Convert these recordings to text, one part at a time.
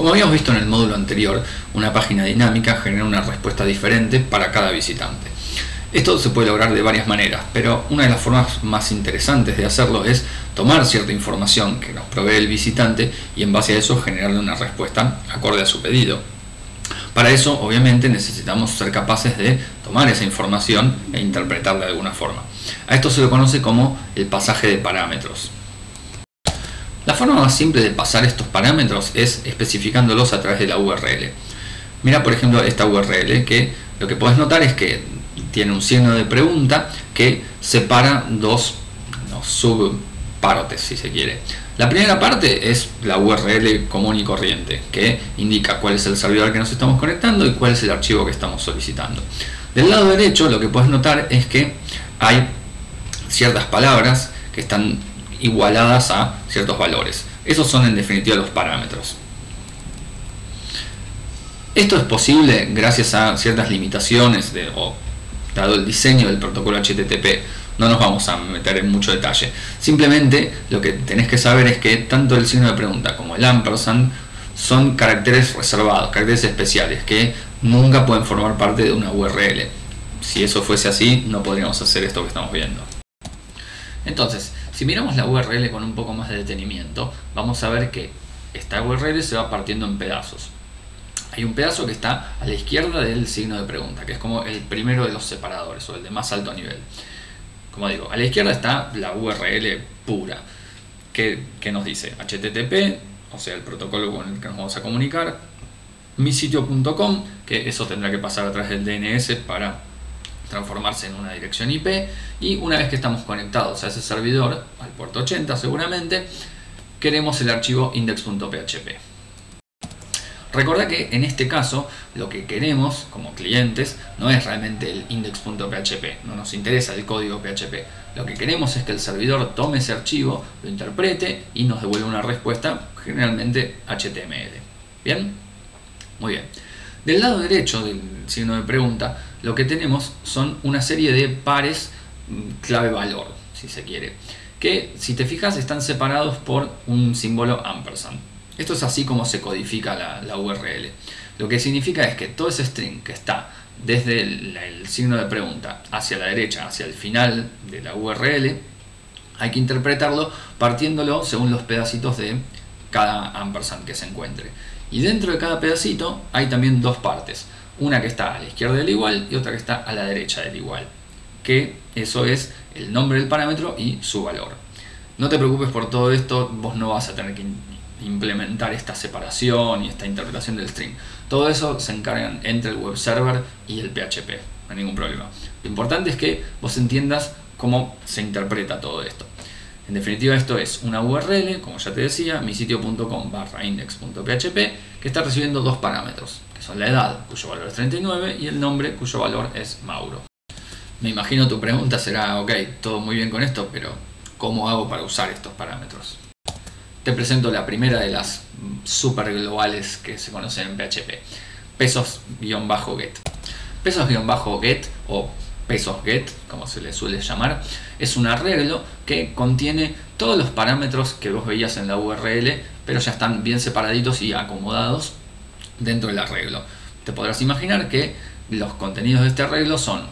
Como habíamos visto en el módulo anterior, una página dinámica genera una respuesta diferente para cada visitante. Esto se puede lograr de varias maneras, pero una de las formas más interesantes de hacerlo es tomar cierta información que nos provee el visitante y en base a eso generarle una respuesta acorde a su pedido. Para eso, obviamente, necesitamos ser capaces de tomar esa información e interpretarla de alguna forma. A esto se lo conoce como el pasaje de parámetros. Forma más simple de pasar estos parámetros es especificándolos a través de la URL. Mira por ejemplo esta URL que lo que puedes notar es que tiene un signo de pregunta que separa dos subparotes si se quiere. La primera parte es la URL común y corriente que indica cuál es el servidor que nos estamos conectando y cuál es el archivo que estamos solicitando. Del lado derecho lo que puedes notar es que hay ciertas palabras que están igualadas a ciertos valores. Esos son en definitiva los parámetros. Esto es posible gracias a ciertas limitaciones de, o dado el diseño del protocolo HTTP. No nos vamos a meter en mucho detalle. Simplemente lo que tenés que saber es que tanto el signo de pregunta como el ampersand son caracteres reservados, caracteres especiales que nunca pueden formar parte de una URL. Si eso fuese así, no podríamos hacer esto que estamos viendo. Entonces, si miramos la URL con un poco más de detenimiento, vamos a ver que esta URL se va partiendo en pedazos. Hay un pedazo que está a la izquierda del signo de pregunta, que es como el primero de los separadores o el de más alto nivel. Como digo, a la izquierda está la URL pura, que, nos dice HTTP, o sea, el protocolo con el que nos vamos a comunicar, misitio.com, que eso tendrá que pasar a través del DNS para transformarse en una dirección IP y una vez que estamos conectados a ese servidor, al puerto 80 seguramente, queremos el archivo index.php. Recuerda que en este caso lo que queremos como clientes no es realmente el index.php, no nos interesa el código PHP. Lo que queremos es que el servidor tome ese archivo, lo interprete y nos devuelva una respuesta, generalmente HTML. ¿Bien? Muy bien. Del lado derecho del signo de pregunta, lo que tenemos son una serie de pares mm, clave-valor, si se quiere, que si te fijas están separados por un símbolo ampersand. Esto es así como se codifica la, URL. Lo que significa es que todo ese string que está desde el, signo de pregunta hacia la derecha, hacia el final de la URL, hay que interpretarlo partiéndolo según los pedacitos de cada ampersand que se encuentre. Y dentro de cada pedacito hay también dos partes. Una que está a la izquierda del igual y otra que está a la derecha del igual. Que eso es el nombre del parámetro y su valor. No te preocupes por todo esto, vos no vas a tener que implementar esta separación y esta interpretación del string. Todo eso se encargan entre el web server y el PHP, no hay ningún problema. Lo importante es que vos entiendas cómo se interpreta todo esto. En definitiva esto es una URL, como ya te decía, misitio.com barra index.php que está recibiendo dos parámetros, que son la edad, cuyo valor es 39, y el nombre, cuyo valor es Mauro. Me imagino tu pregunta será, ok, todo muy bien con esto, pero ¿cómo hago para usar estos parámetros? Te presento la primera de las super globales que se conocen en PHP, pesos-get. Pesos-get o pesos get, como se le suele llamar, es un arreglo que contiene todos los parámetros que vos veías en la URL, pero ya están bien separaditos y acomodados dentro del arreglo. Te podrás imaginar que los contenidos de este arreglo son,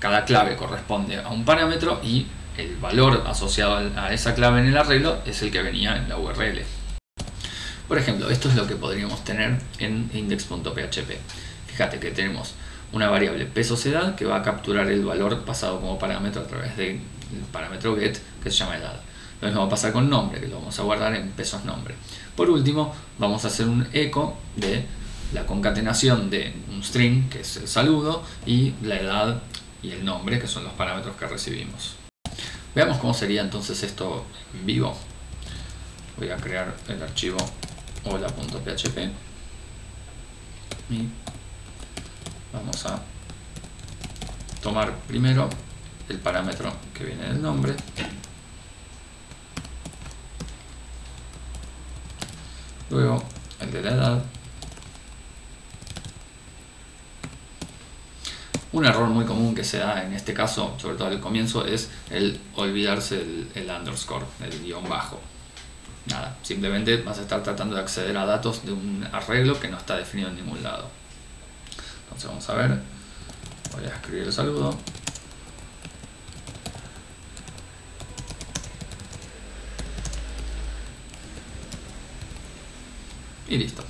cada clave corresponde a un parámetro y el valor asociado a esa clave en el arreglo es el que venía en la URL. Por ejemplo, esto es lo que podríamos tener en index.php. Fíjate que tenemos una variable pesos edad que va a capturar el valor pasado como parámetro a través del parámetro get que se llama edad. Lo mismo va a pasar con nombre, que lo vamos a guardar en pesos nombre. Por último, vamos a hacer un eco de la concatenación de un string, que es el saludo, y la edad y el nombre, que son los parámetros que recibimos. Veamos cómo sería entonces esto en vivo. Voy a crear el archivo hola.php y vamos a tomar primero el parámetro que viene del nombre luego el de la edad un error muy común que se da en este caso, sobre todo al comienzo, es el olvidarse el, el underscore, el guion bajo. nada, simplemente vas a estar tratando de acceder a datos de un arreglo que no está definido en ningún lado. Entonces vamos a ver, voy a escribir el saludo. Y listo.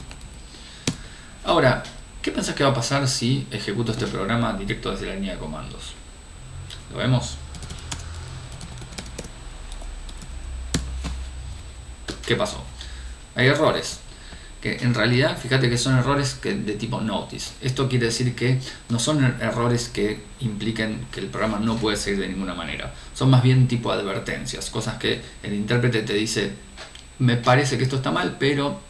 Ahora, ¿qué pensás que va a pasar si ejecuto este programa directo desde la línea de comandos? ¿Lo vemos? ¿Qué pasó? Hay errores. Que en realidad, fíjate que son errores de tipo notice. Esto quiere decir que no son er-, errores que impliquen que el programa no puede seguir de ninguna manera. Son más bien tipo advertencias, cosas que el intérprete te dice, me parece que esto está mal, pero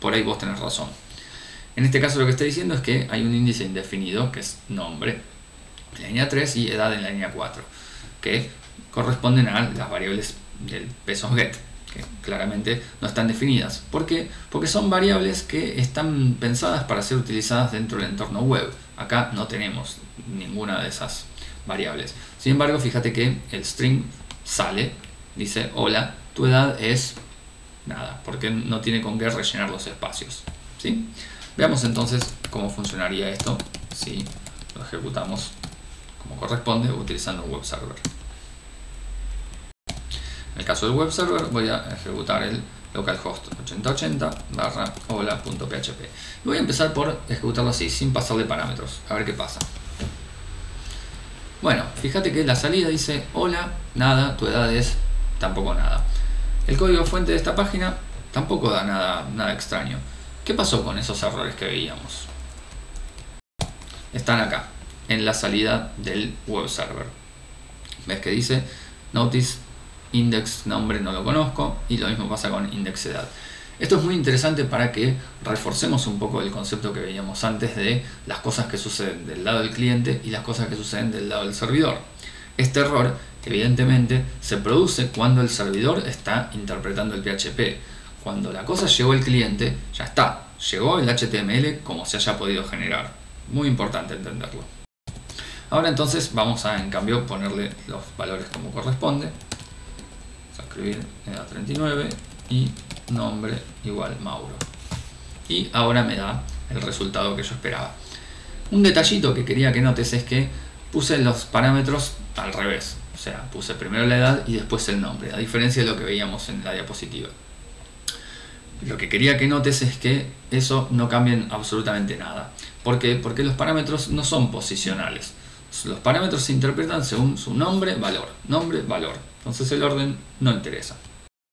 por ahí vos tenés razón. En este caso lo que está diciendo es que hay un índice indefinido, que es nombre, en la línea 3 y edad en la línea 4, que corresponden a las variables del peso get, que claramente no están definidas. ¿Por qué? Porque son variables que están pensadas para ser utilizadas dentro del entorno web. Acá no tenemos ninguna de esas variables. Sin embargo, fíjate que el string sale, dice, hola, tu edad es nada, porque no tiene con qué rellenar los espacios. ¿sí? Veamos entonces cómo funcionaría esto si lo ejecutamos como corresponde utilizando un web server. En el caso del web server voy a ejecutar el localhost 8080 barra hola.php. Voy a empezar por ejecutarlo así, sin pasarle parámetros, a ver qué pasa. Bueno, fíjate que la salida dice hola, nada, tu edad es tampoco nada. El código fuente de esta página tampoco da nada, nada extraño. ¿Qué pasó con esos errores que veíamos? Están acá, en la salida del web server. ¿Ves que dice notice index nombre no lo conozco y lo mismo pasa con index edad? Esto es muy interesante para que reforcemos un poco el concepto que veíamos antes de las cosas que suceden del lado del cliente y las cosas que suceden del lado del servidor. Este error evidentemente se produce cuando el servidor está interpretando el PHP. Cuando la cosa llegó al cliente, ya está, llegó el HTML como se haya podido generar. Muy importante entenderlo. Ahora entonces vamos a en cambio ponerle los valores como corresponde. A escribir edad 39 y nombre igual Mauro. Y ahora me da el resultado que yo esperaba. Un detallito que quería que notes es que puse los parámetros al revés. O sea, puse primero la edad y después el nombre, a diferencia de lo que veíamos en la diapositiva. Lo que quería que notes es que eso no cambia absolutamente nada. ¿Por qué? Porque los parámetros no son posicionales. Los parámetros se interpretan según su nombre, valor. Nombre, valor. Entonces el orden no interesa.